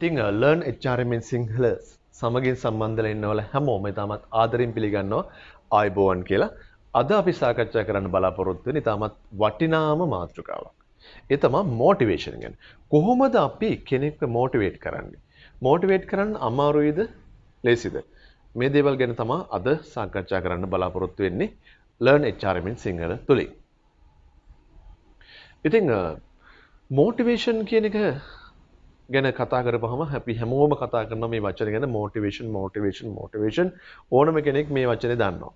ඉතිං ලර්න් එච්චාරමෙන් සිංහල සමගින් සම්බන්ධල ඉන්නවල හැමෝම ඉතාමත් ආදරින් පිළිගන්නවා ආයිබෝවන් කියලා අද අපි සාකච්ඡා කරන්න බලාපොරොත්තුවෙන ඉතාමත් වටිනාම මාතෘකාවක්. ඒ තමා මෝටිවේෂන් ගැන. කොහොමද අපි කෙනෙක්ව මෝටිවේට් කරන්නේ? මෝටිවේට් කරන්න අමාරුයිද ලේසිද? මේ දේවල් ගැන තමා අද සාකච්ඡා කරන්න බලාපොරොත්තු වෙන්නේ ලර්න් HRMෙන් සිංහල තුලින්. ඉතින් මෝටිවේෂන් uh, කියන එක ගැන කතා කරපුවහම අපි හැමෝම කතා කරන මේ වචන ගැන මෝටිවේෂන් මෝටිවේෂන් මෝටිවේෂන් ඕනම කෙනෙක් මේ වචනේ දන්නවා.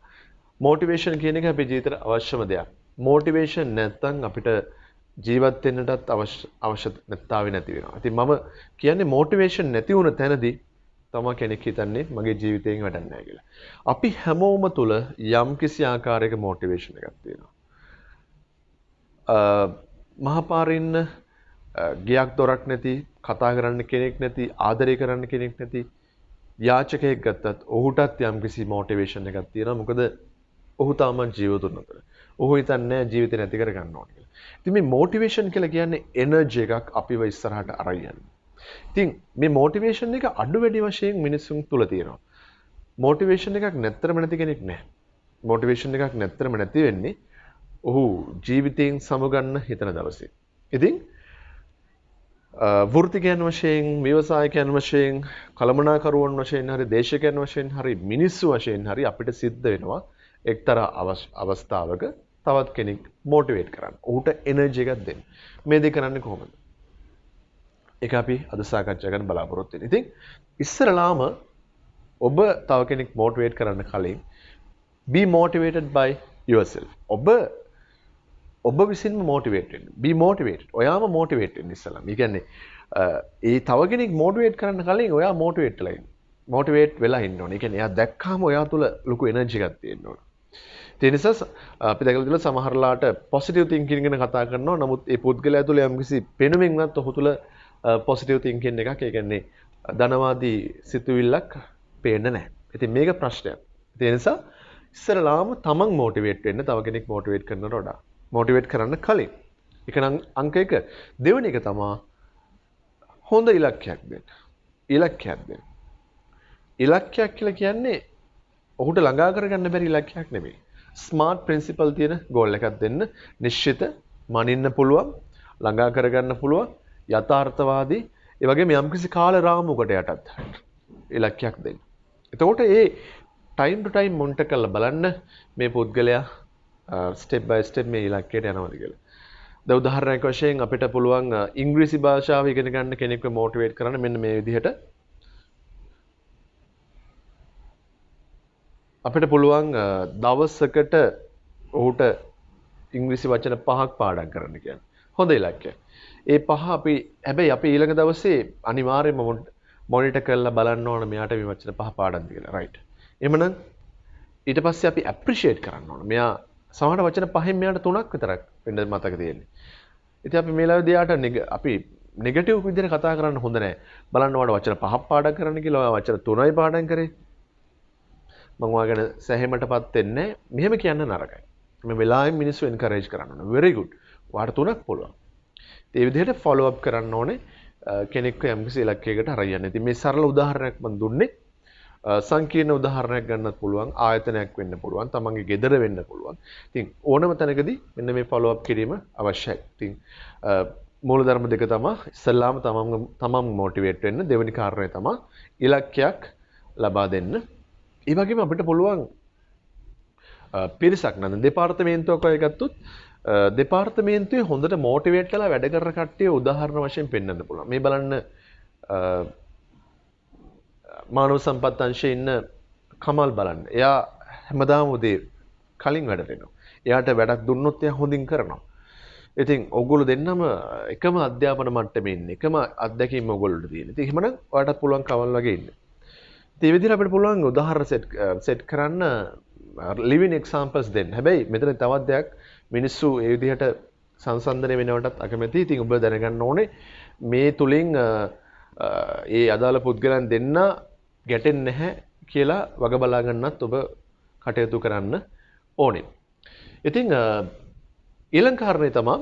මෝටිවේෂන් කියන එක අපේ ජීවිතේට අවශ්‍යම දෙයක්. මෝටිවේෂන් නැත්නම් අපිට ජීවත් වෙන්නටත් අවශ්‍ය අවශ්‍යතාවය නැති වෙනවා. ඉතින් මම කියන්නේ මෝටිවේෂන් නැති වුණ තැනදී තමයි කෙනෙක් හිතන්නේ මගේ ජීවිතයෙන් වැඩක් නැහැ කියලා. අපි හැමෝම තුල යම්කිසි ආකාරයක මෝටිවේෂන් එකක් තියෙනවා. මහපාරින්න ගියක් දොරක් නැති කතා කරන්න කෙනෙක් නැති ආදරය කරන්න කෙනෙක් නැති යාචකයෙක් ගත්තත් ඔහුටත් යම්කිසි මෝටිවේෂන් එකක් තියෙනවා. මොකද ඔහු තාමත් ජීවතුන් අතර. ඔහු හිතන්නේ ජීවිතේ නැති කර ගන්න ඕනේ කියලා. ඉතින් මේ මොටිවේෂන් කියලා කියන්නේ එනර්ජි එකක් අපිව ඉස්සරහට අරන් යන. ඉතින් මේ මොටිවේෂන් එක අඩු වැඩි වශයෙන් මිනිසුන් තුල තියෙනවා. මොටිවේෂන් එකක් නැත්තරම නැති කෙනෙක් නැහැ. මොටිවේෂන් එකක් නැත්තරම නැති වෙන්නේ ඔහු ජීවිතයෙන් සමුගන්න හිතන දවසේ. ඉතින් වෘතිකයන් වශයෙන් ව්‍යවසායකයන් වශයෙන් කළමනාකරුවන් වශයෙන් හරි දේශකයන් වශයෙන් හරි මිනිස්සු වශයෙන් හරි අපිට සිද්ධ වෙනවා එක්තරා අවස්ථාවක තවත් කෙනෙක් මෝටිවේට් කරන්න. ඌට එනර්ජි එකක් දෙන්න. මේ දෙක කරන්නේ කොහොමද? ඒක අපි අද සාකච්ඡා කරන්න බලාපොරොත්තු වෙන්නේ. ඉතින් ඉස්සරලාම ඔබ තව කෙනෙක් මෝටිවේට් කරන්න කලින් be motivated by yourself. ඔබ ඔබ විසින්ම මෝටිවේට් වෙන්න. be motivated. ඔයාම මෝටිවේට් වෙන්න ඉස්සලා. ඒ කියන්නේ ඒ තව කෙනෙක් මෝටිවේට් කරන්න කලින් ඔයා මෝටිවේට් වෙලා ඉන්න. මෝටිවේට් වෙලා ඉන්න ඕනේ. ඒ කියන්නේ එයා දැක්කාම ඔයා තුල ලොකු එනර්ජි එකක් තියෙන්න ඕනේ. තිනිසා අපි දැකල සමහරලාට පොසිටව තිංකින් ගැන කතා කරනවා නමුත් ඒ පුද්ගල ඇතුළ යම්කිසි පෙනුමින්වත් ඔහු තුළ පොසිටව තිංකෙන් එකක් ඒගන්නේ ධනවාදී සිතුවිල්ලක් පේන්න නෑ ඇති මේක ප්‍රශ්නයක් තිනිසා ඉස්සරලාම තමන් මෝටිවේට් වෙන්න තව කෙනෙක් මෝටිවේට් කරන රොඩා මෝටිවේට් කරන්න කලින්. එකන අංක එක. දෙවන එක තමා හොඳ ඉලක්කයක් දෙන්න. ඉලක්කයක් දෙන්න. ඉලක්කයක් කියලා කියන්නේ ඔහුට ළඟා කරගන්න බැරි ඉලක්කයක් නෙමෙයි. ස්මාර්ට් ප්‍රින්සිපල් තියෙන ගෝල් එකක් දෙන්න. නිශ්චිත මනින්න පුළුවන් ළඟා කරගන්න පුළුවන් යථාර්ථවාදී. ඒ වගේම යම්කිසි කාල රාමුවකට යටත් ඉලක්කයක් දෙන්න. එතකොට ඒ ටයිම් ටු ටයිම් මොන්ට කරලා බලන්න මේ පුද්ගලයා ස්ටෙප් බයි ස්ටෙප් මේ ඉලක්කයට යනවද කියලා. ද උදාහරණයක් වශයෙන් අපිට පුළුවන් uh, ඉංග්‍රීසි භාෂාව ඉගෙන ගන්න කෙනෙක්ව මෝටිවේට් කරන්න මෙන්න මේ විදිහට අපිට පුළුවන් uh, දවස්සකට ඔහුට ඉංග්‍රිසි වචන පහක් පාඩම් කරන්න කියන්න. හොඳ ඉලක්කය. ඒ පහ අපි හැබැයි අපි ඊළඟ දවසේ අනිවාර්යයෙන්ම මොනිටර් කරලා බලන්න ඕන මෙයාට මේ වචන පහ පාඩම්ද කියලා. රයිට්. එhmenan ඊට පස්සේ අපි ඇප්‍රීෂিয়েට් කරන්න ඕන. මෙයා සමහර වචන පහෙන් මෙයාට තුනක් විතරක් වෙන්න මතක තියෙන්නේ. ඉතින් අපි මේ ලාවේදී යාට අපි නෙගටිව් විදිහට කතා කරන්න හොඳ නැහැ. බලන්න ඔයාලට වචන පහක් පාඩම් කරන්න කියලා ඔයා වචන තුනයි පාඩම් කරේ. මං ඔයාගෙන සැහැමට පත් වෙන්නේ මෙහෙම කියන්න නරකයි. මේ වෙලාවෙන් මිනිස්සු එන්කරේජ් කරන්න ඕනේ. very good. ඔයාට තුනක් පුළුවන්. ඒ විදිහට ෆලෝ අප් කරන්න ඕනේ කෙනෙක්ව යම්කිසි ඉලක්කයකට අරගෙන. ඉතින් මේ සරල උදාහරණයක් මම දුන්නේ. සංකීර්ණ උදාහරණයක් ගන්නත් පුළුවන් ආයතනයක් වෙන්න පුළුවන් තමන්ගේ ගෙදර වෙන්න පුළුවන්. ඉතින් ඕනම තැනකදී මෙන්න මේ ෆලෝ අප් කිරීම අවශ්‍යයි. ඉතින් මූලධර්ම දෙක තමයි. ඉස්සල්ලාම තමන් තමන් මොටිවේට් වෙන්න දෙවෙනි කාරණය තමයි ඉලක්කයක් ලබා දෙන්න. ඒ වගේම අපිට පුළුවන් පිරිසක් නද? දෙපාර්තමේන්තුවක් අය ගත්තොත් දෙපාර්තමේන්තුවේ හොඳට මෝටිවේට් කළා වැඩ කරන කට්ටිය උදාහරණ වශයෙන් පෙන්වන්න පුළුවන්. මේ බලන්න මානව සම්පත් අංශයේ ඉන්න කමල් බලන්න. එයා හැමදාම උදේ කලින් වැඩට එනවා. එයාට වැඩක් දුන්නොත් එයා හොඳින් කරනවා. ඉතින් ඔගොල්ලෝ දෙන්නම එකම අධ්‍යාපන මට්ටමේ ඉන්නේ. එකම අත්දැකීම් ඔයගොල්ලෝට තියෙන. ඉතින් එහෙමනම් ඔයාලටත් පුළුවන් කමල් වගේ ඉන්න. ඒ විදිහට අපිට පුළුවන් උදාහරණ සෙට් සෙට් කරන්න ලිවින් එක්සාම්පල්ස් දෙන්න. හැබැයි මෙතන තවත් දෙයක් මිනිස්සු ඒ විදිහට සංසන්දනය වෙනවටත් අකමැති. ඉතින් ඔබ දැනගන්න ඕනේ මේ තුලින් ඒ අදාළ පුද්ගලයන් දෙන්න ගැටෙන්නේ නැහැ කියලා වග බලා ගන්නත් ඔබ කටයුතු කරන්න ඕනේ. ඉතින් ඊළඟ කාරණේ තමයි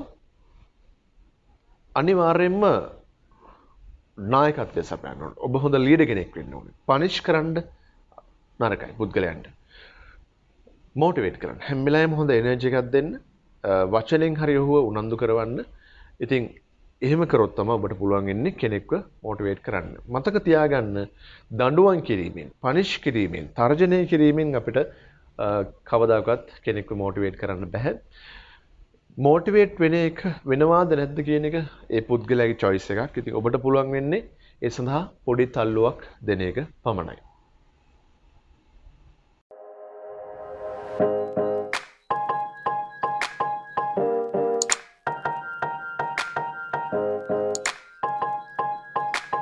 අනිවාර්යයෙන්ම නායකත්වය සපයන්න ඕනේ. ඔබ හොඳ ලීඩර් කෙනෙක් වෙන්න ඕනේ. පනිෂ් කරන්න නරකයි පුද්ගලයන්ට. මෝටිවේට් කරන්න. හැම වෙලාවෙම හොඳ එනර්ජි එකක් දෙන්න. වචනෙන් හරි ඔහුව උනන්දු කරවන්න. ඉතින් එහෙම කරොත් තමයි ඔබට පුළුවන් වෙන්නේ කෙනෙක්ව මෝටිවේට් කරන්න. මතක තියාගන්න දඬුවම් කිරීමෙන්, පනිෂ් කිරීමෙන්, තර්ජනය කිරීමෙන් අපිට කවදාකවත් කෙනෙක්ව මෝටිවේට් කරන්න බැහැ. මෝටිවේට් වෙන එක වෙනවාද නැද්ද කියන එක ඒ පුද්ගලයාගේ choice එකක්. ඉතින් ඔබට පුළුවන් වෙන්නේ ඒ සඳහා පොඩි තල්ලුවක් දෙන එක පමණයි.